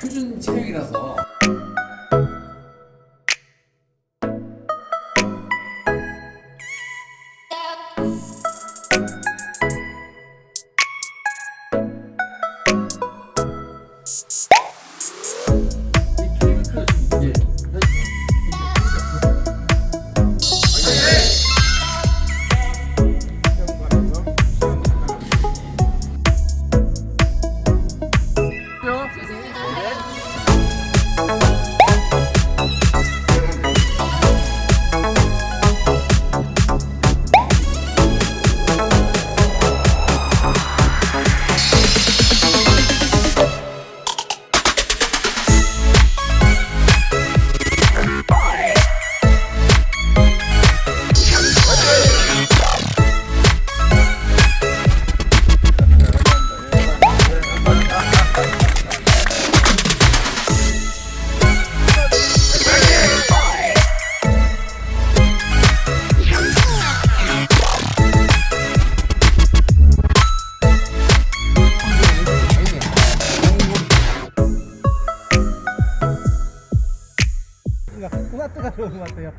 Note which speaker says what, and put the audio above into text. Speaker 1: 표준 체형이라서
Speaker 2: がったかどう埋まったよ